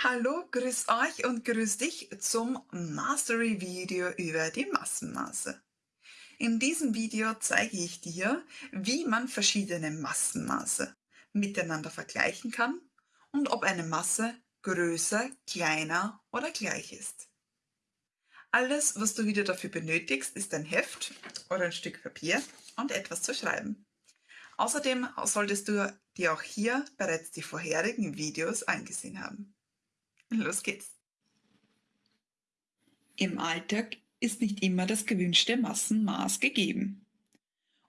Hallo, grüß euch und grüß dich zum Mastery-Video über die Massenmaße. In diesem Video zeige ich dir, wie man verschiedene Massenmaße miteinander vergleichen kann und ob eine Masse größer, kleiner oder gleich ist. Alles, was du wieder dafür benötigst, ist ein Heft oder ein Stück Papier und etwas zu schreiben. Außerdem solltest du dir auch hier bereits die vorherigen Videos angesehen haben. Los geht's. Im Alltag ist nicht immer das gewünschte Massenmaß gegeben.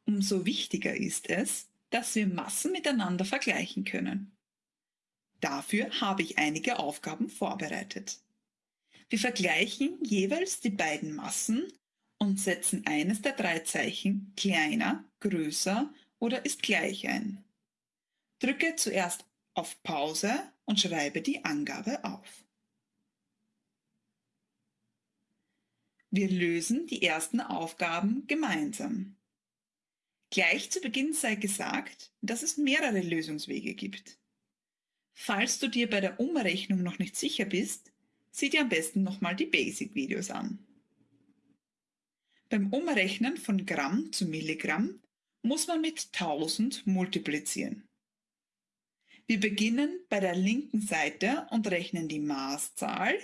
Umso wichtiger ist es, dass wir Massen miteinander vergleichen können. Dafür habe ich einige Aufgaben vorbereitet. Wir vergleichen jeweils die beiden Massen und setzen eines der drei Zeichen kleiner, größer oder ist gleich ein. Drücke zuerst auf Pause und schreibe die Angabe auf. Wir lösen die ersten Aufgaben gemeinsam. Gleich zu Beginn sei gesagt, dass es mehrere Lösungswege gibt. Falls du dir bei der Umrechnung noch nicht sicher bist, sieh dir am besten nochmal die Basic-Videos an. Beim Umrechnen von Gramm zu Milligramm muss man mit 1000 multiplizieren. Wir beginnen bei der linken Seite und rechnen die Maßzahl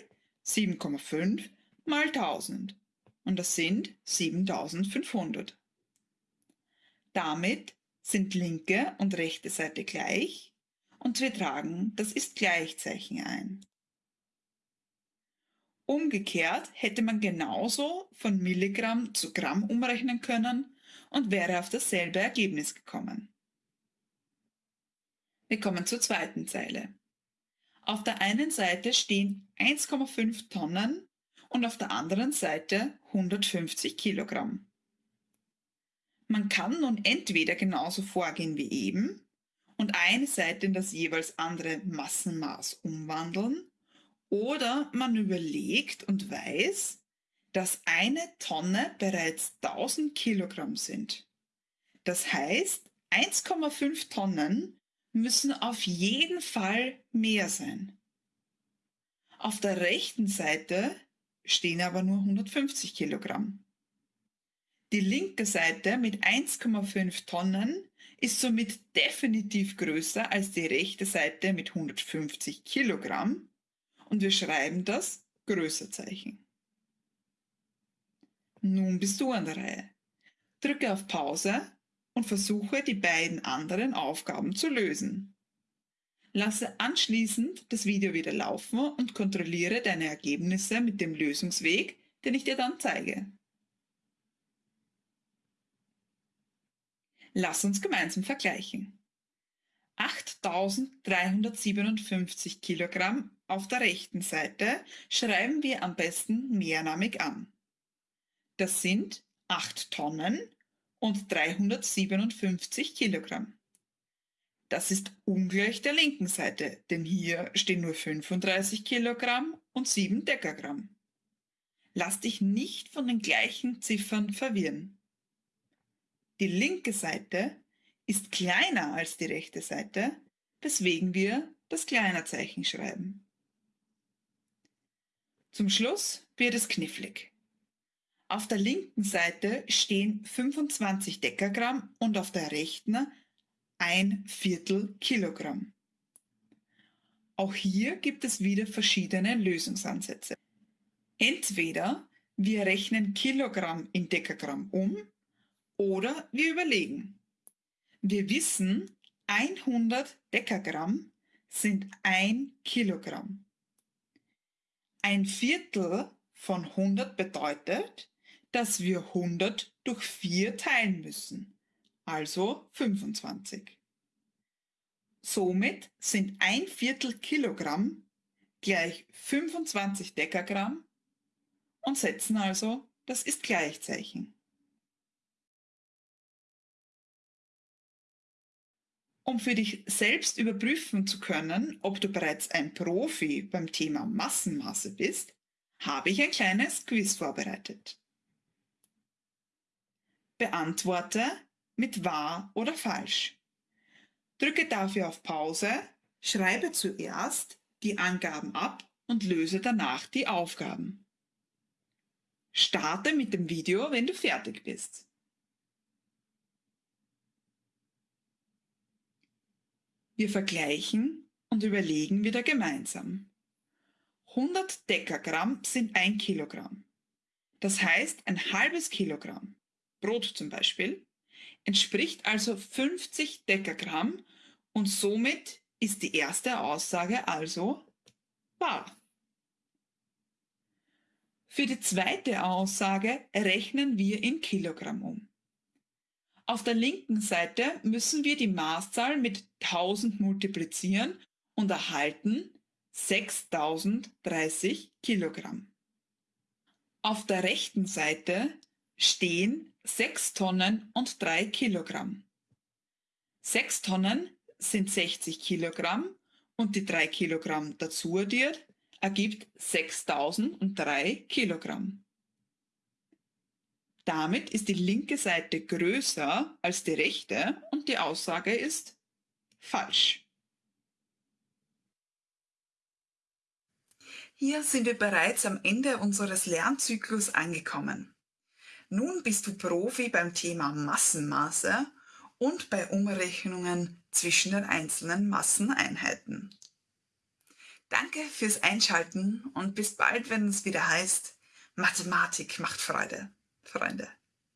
7,5 mal 1000 und das sind 7500. Damit sind linke und rechte Seite gleich und wir tragen das ist Gleichzeichen ein. Umgekehrt hätte man genauso von Milligramm zu Gramm umrechnen können und wäre auf dasselbe Ergebnis gekommen. Wir kommen zur zweiten Zeile. Auf der einen Seite stehen 1,5 Tonnen und auf der anderen Seite 150 Kilogramm. Man kann nun entweder genauso vorgehen wie eben und eine Seite in das jeweils andere Massenmaß umwandeln oder man überlegt und weiß, dass eine Tonne bereits 1000 Kilogramm sind. Das heißt, 1,5 Tonnen müssen auf jeden Fall mehr sein. Auf der rechten Seite stehen aber nur 150 Kilogramm. Die linke Seite mit 1,5 Tonnen ist somit definitiv größer als die rechte Seite mit 150 Kilogramm und wir schreiben das Größerzeichen. Nun bist du an der Reihe. Drücke auf Pause und versuche die beiden anderen Aufgaben zu lösen. Lasse anschließend das Video wieder laufen und kontrolliere deine Ergebnisse mit dem Lösungsweg, den ich dir dann zeige. Lass uns gemeinsam vergleichen. 8357 Kilogramm auf der rechten Seite schreiben wir am besten mehrnamig an. Das sind 8 Tonnen und 357 Kilogramm. Das ist ungleich der linken Seite, denn hier stehen nur 35 Kilogramm und 7 Dekagramm. Lass dich nicht von den gleichen Ziffern verwirren. Die linke Seite ist kleiner als die rechte Seite, weswegen wir das Kleinerzeichen schreiben. Zum Schluss wird es knifflig. Auf der linken Seite stehen 25 Dekagramm und auf der rechten ein Viertel Kilogramm. Auch hier gibt es wieder verschiedene Lösungsansätze. Entweder wir rechnen Kilogramm in Dekagramm um oder wir überlegen. Wir wissen, 100 Dekagramm sind ein Kilogramm. Ein Viertel von 100 bedeutet, dass wir 100 durch 4 teilen müssen, also 25. Somit sind ein Viertel Kilogramm gleich 25 Dekagramm und setzen also das ist Gleichzeichen. Um für dich selbst überprüfen zu können, ob du bereits ein Profi beim Thema Massenmasse bist, habe ich ein kleines Quiz vorbereitet. Beantworte mit wahr oder falsch. Drücke dafür auf Pause, schreibe zuerst die Angaben ab und löse danach die Aufgaben. Starte mit dem Video, wenn du fertig bist. Wir vergleichen und überlegen wieder gemeinsam. 100 Dekagramm sind 1 Kilogramm. Das heißt, ein halbes Kilogramm, Brot zum Beispiel, entspricht also 50 Dekagramm und somit ist die erste Aussage also wahr. Für die zweite Aussage rechnen wir in Kilogramm um. Auf der linken Seite müssen wir die Maßzahl mit 1000 multiplizieren und erhalten 6030 Kilogramm. Auf der rechten Seite stehen 6 Tonnen und 3 Kilogramm. 6 Tonnen sind 60 Kilogramm und die 3 Kilogramm dazu addiert ergibt 6003 Kilogramm. Damit ist die linke Seite größer als die rechte und die Aussage ist falsch. Hier sind wir bereits am Ende unseres Lernzyklus angekommen. Nun bist du Profi beim Thema Massenmaße und bei Umrechnungen zwischen den einzelnen Masseneinheiten. Danke fürs Einschalten und bis bald, wenn es wieder heißt, Mathematik macht Freude, Freunde.